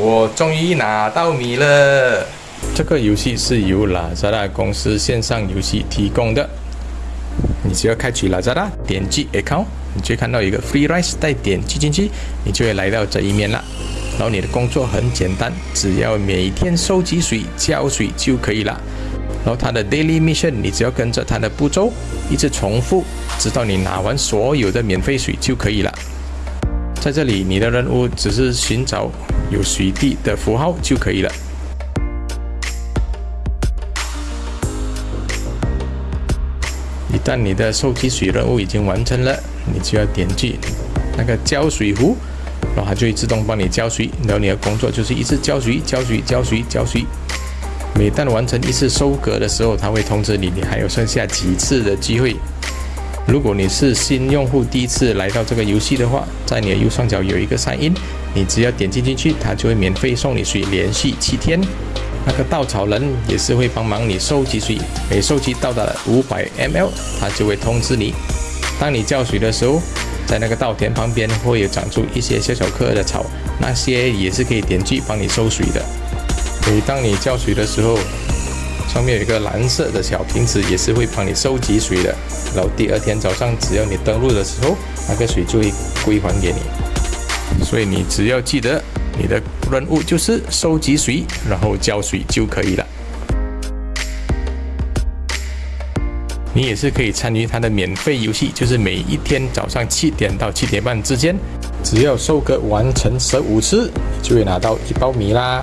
我终于拿到米了！这个游戏是由拉扎达公司线上游戏提供的。你只要开启拉扎达，点击 Account，你就会看到一个 Free Rice，再点击进去，你就会来到这一面了。然后你的工作很简单，只要每天收集水、浇水就可以了。然后它的 Daily Mission，你只要跟着它的步骤一直重复，直到你拿完所有的免费水就可以了。在这里，你的任务只是寻找有水滴的符号就可以了。一旦你的收集水任务已经完成了，你就要点击那个浇水壶，然后它就会自动帮你浇水。然后你的工作就是一直浇水、浇水、浇水、浇水。每当完成一次收割的时候，它会通知你，你还有剩下几次的机会。如果你是新用户，第一次来到这个游戏的话，在你的右上角有一个 sign in，你只要点击进去，它就会免费送你水，连续七天。那个稻草人也是会帮忙你收集水，每收集到达了五百 ml，它就会通知你。当你浇水的时候，在那个稻田旁边会有长出一些小小颗的草，那些也是可以点击帮你收水的。每当你浇水的时候，上面有一个蓝色的小瓶子，也是会帮你收集水的。然后第二天早上，只要你登录的时候，那个水就会归还给你。所以你只要记得。你的任务就是收集水，然后浇水就可以了。你也是可以参与它的免费游戏，就是每一天早上七点到七点半之间，只要收割完成十五次，就会拿到一包米啦。